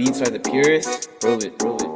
beats are the purest, roll it, roll it.